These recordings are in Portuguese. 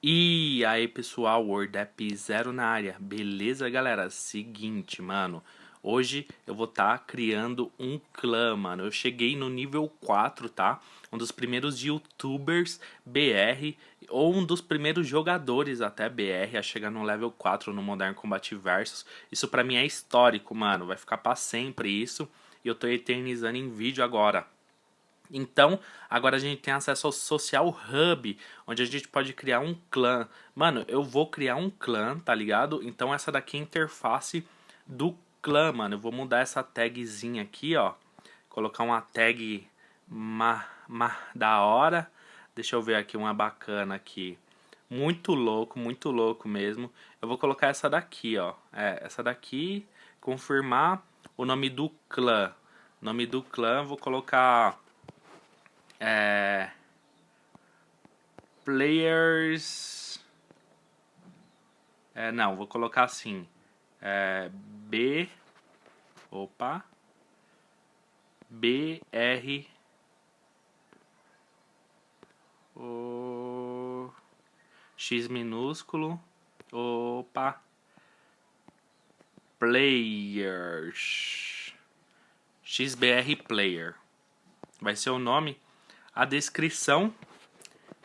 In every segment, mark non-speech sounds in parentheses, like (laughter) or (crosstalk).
E aí pessoal, WordApp Zero na área, beleza galera? Seguinte, mano, hoje eu vou estar tá criando um clã, mano, eu cheguei no nível 4, tá? Um dos primeiros youtubers BR, ou um dos primeiros jogadores até BR a chegar no level 4 no Modern Combat Versus. Isso pra mim é histórico, mano, vai ficar pra sempre isso, e eu tô eternizando em vídeo agora. Então, agora a gente tem acesso ao Social Hub, onde a gente pode criar um clã. Mano, eu vou criar um clã, tá ligado? Então essa daqui é a interface do clã, mano. Eu vou mudar essa tagzinha aqui, ó. Colocar uma tag ma, ma, da hora. Deixa eu ver aqui uma bacana aqui. Muito louco, muito louco mesmo. Eu vou colocar essa daqui, ó. É, essa daqui, confirmar o nome do clã. Nome do clã, vou colocar é, players. É, não, vou colocar assim. É, B. Opa. BR. O X minúsculo. Opa. Players. XBR Player. Vai ser o nome a descrição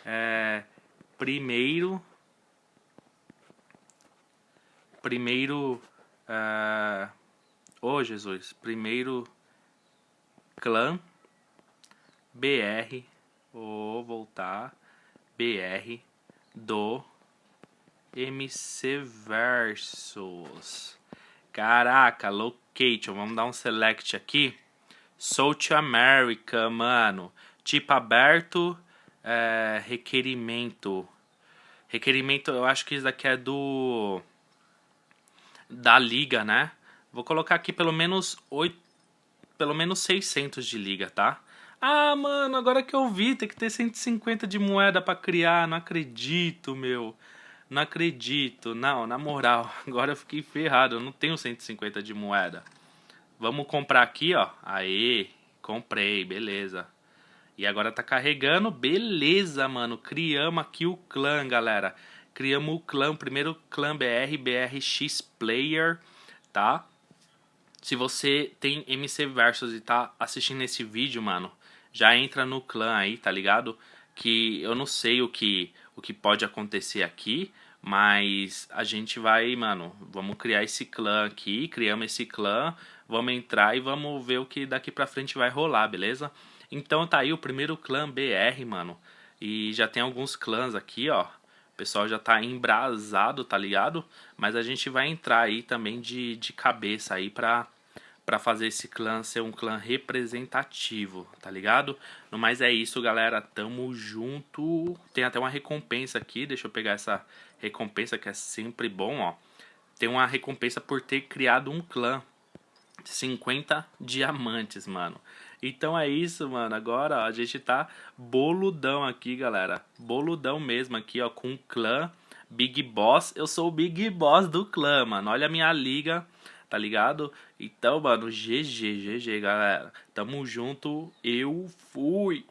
é, primeiro primeiro é, oh Jesus primeiro clã BR vou voltar BR do MC Versus. Caraca location vamos dar um select aqui. South America mano Tipo aberto, é, requerimento. Requerimento, eu acho que isso daqui é do... Da liga, né? Vou colocar aqui pelo menos 8... Pelo menos 600 de liga, tá? Ah, mano, agora que eu vi, tem que ter 150 de moeda pra criar. Não acredito, meu. Não acredito. Não, na moral, (laughs) agora eu fiquei ferrado. Eu não tenho 150 de moeda. Vamos comprar aqui, ó. Aê, comprei, beleza. E agora tá carregando. Beleza, mano. Criamos aqui o clã, galera. Criamos o clã, primeiro clã BR, BRX Player, tá? Se você tem MC Versus e tá assistindo esse vídeo, mano, já entra no clã aí, tá ligado? Que eu não sei o que, o que pode acontecer aqui, mas a gente vai, mano, vamos criar esse clã aqui, criamos esse clã, vamos entrar e vamos ver o que daqui pra frente vai rolar, beleza? Então tá aí o primeiro clã BR, mano. E já tem alguns clãs aqui, ó. O pessoal já tá embrasado, tá ligado? Mas a gente vai entrar aí também de, de cabeça aí pra, pra fazer esse clã ser um clã representativo, tá ligado? No mais é isso, galera. Tamo junto. Tem até uma recompensa aqui. Deixa eu pegar essa recompensa que é sempre bom, ó. Tem uma recompensa por ter criado um clã. 50 diamantes, mano. Então é isso, mano. Agora ó, a gente tá boludão aqui, galera. Boludão mesmo aqui, ó, com o clã Big Boss. Eu sou o Big Boss do clã, mano. Olha a minha liga, tá ligado? Então, mano, GG, GG, galera. Tamo junto. Eu fui.